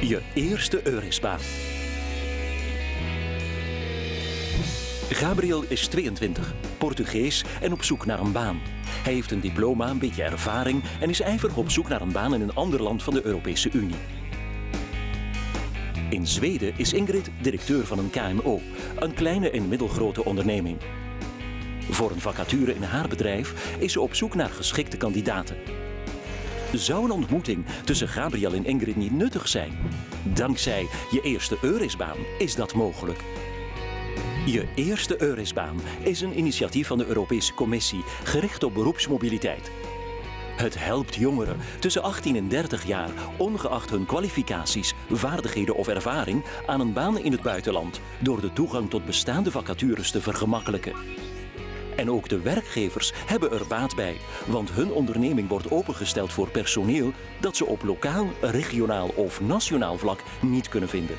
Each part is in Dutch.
Je eerste Eurisbaan. Gabriel is 22, Portugees en op zoek naar een baan. Hij heeft een diploma, een beetje ervaring en is ijverig op zoek naar een baan in een ander land van de Europese Unie. In Zweden is Ingrid directeur van een KMO, een kleine en middelgrote onderneming. Voor een vacature in haar bedrijf is ze op zoek naar geschikte kandidaten. Zou een ontmoeting tussen Gabriel en Ingrid niet nuttig zijn? Dankzij je eerste Eurisbaan is dat mogelijk. Je eerste Eurisbaan is een initiatief van de Europese Commissie gericht op beroepsmobiliteit. Het helpt jongeren tussen 18 en 30 jaar, ongeacht hun kwalificaties, vaardigheden of ervaring, aan een baan in het buitenland door de toegang tot bestaande vacatures te vergemakkelijken. En ook de werkgevers hebben er baat bij, want hun onderneming wordt opengesteld voor personeel dat ze op lokaal, regionaal of nationaal vlak niet kunnen vinden.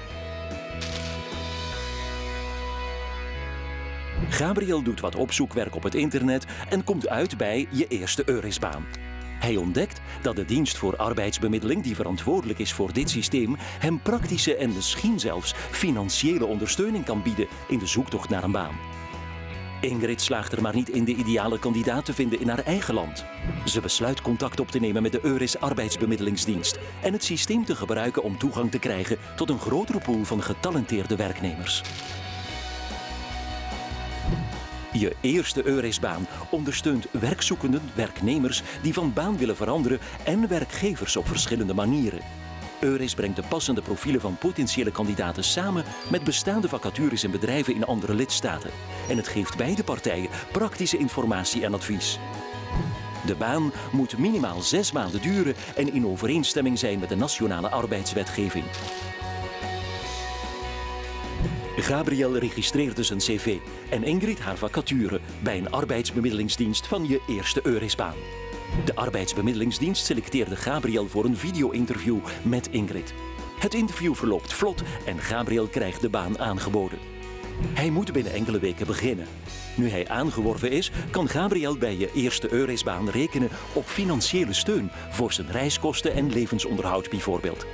Gabriel doet wat opzoekwerk op het internet en komt uit bij je eerste Eurisbaan. Hij ontdekt dat de dienst voor arbeidsbemiddeling die verantwoordelijk is voor dit systeem hem praktische en misschien zelfs financiële ondersteuning kan bieden in de zoektocht naar een baan. Ingrid slaagt er maar niet in de ideale kandidaat te vinden in haar eigen land. Ze besluit contact op te nemen met de Euris arbeidsbemiddelingsdienst en het systeem te gebruiken om toegang te krijgen tot een grotere pool van getalenteerde werknemers. Je eerste Eurisbaan ondersteunt werkzoekenden, werknemers die van baan willen veranderen en werkgevers op verschillende manieren. Euris brengt de passende profielen van potentiële kandidaten samen met bestaande vacatures in bedrijven in andere lidstaten. En het geeft beide partijen praktische informatie en advies. De baan moet minimaal zes maanden duren en in overeenstemming zijn met de nationale arbeidswetgeving. Gabriel registreert dus een cv en Ingrid haar vacature bij een arbeidsbemiddelingsdienst van je eerste Eurisbaan. De arbeidsbemiddelingsdienst selecteerde Gabriel voor een video-interview met Ingrid. Het interview verloopt vlot en Gabriel krijgt de baan aangeboden. Hij moet binnen enkele weken beginnen. Nu hij aangeworven is, kan Gabriel bij je eerste Eurisbaan rekenen op financiële steun voor zijn reiskosten en levensonderhoud bijvoorbeeld.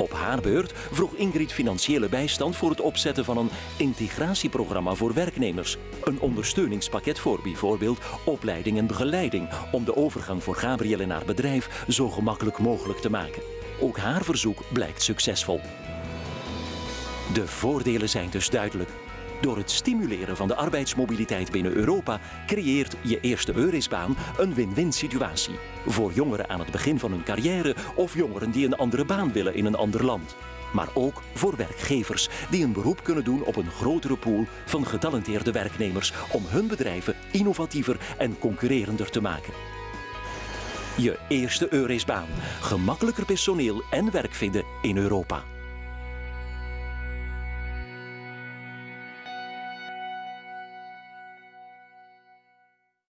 Op haar beurt vroeg Ingrid financiële bijstand voor het opzetten van een integratieprogramma voor werknemers. Een ondersteuningspakket voor bijvoorbeeld opleiding en begeleiding om de overgang voor Gabriel en haar bedrijf zo gemakkelijk mogelijk te maken. Ook haar verzoek blijkt succesvol. De voordelen zijn dus duidelijk. Door het stimuleren van de arbeidsmobiliteit binnen Europa creëert je eerste Eurisbaan een win-win situatie. Voor jongeren aan het begin van hun carrière of jongeren die een andere baan willen in een ander land. Maar ook voor werkgevers die een beroep kunnen doen op een grotere pool van getalenteerde werknemers om hun bedrijven innovatiever en concurrerender te maken. Je eerste Eurisbaan. Gemakkelijker personeel en werk vinden in Europa.